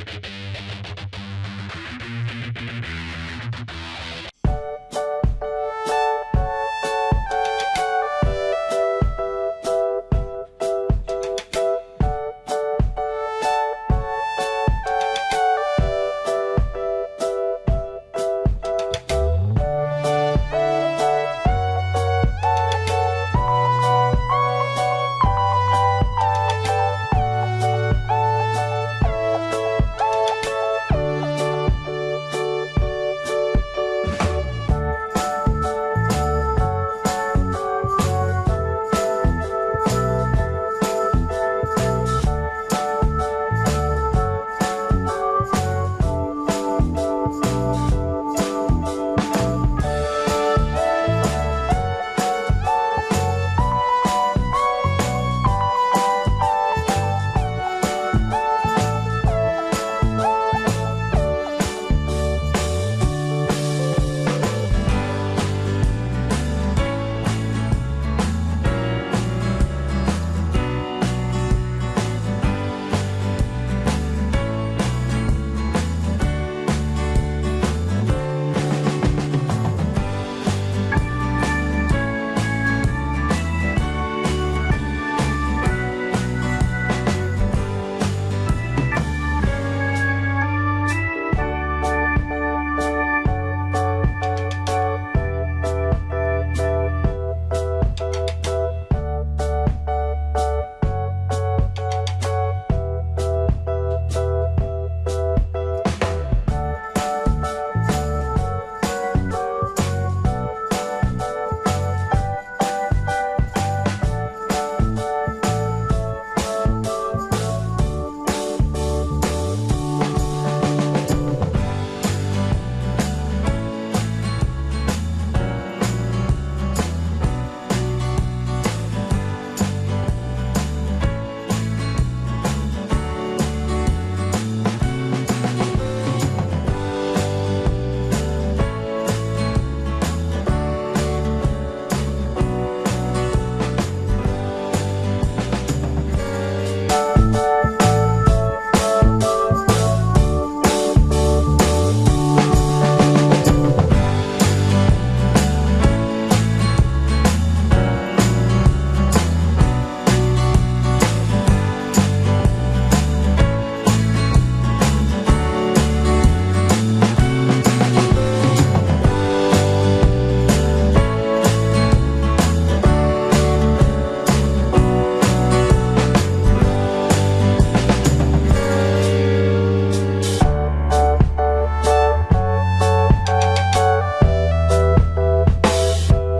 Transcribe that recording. you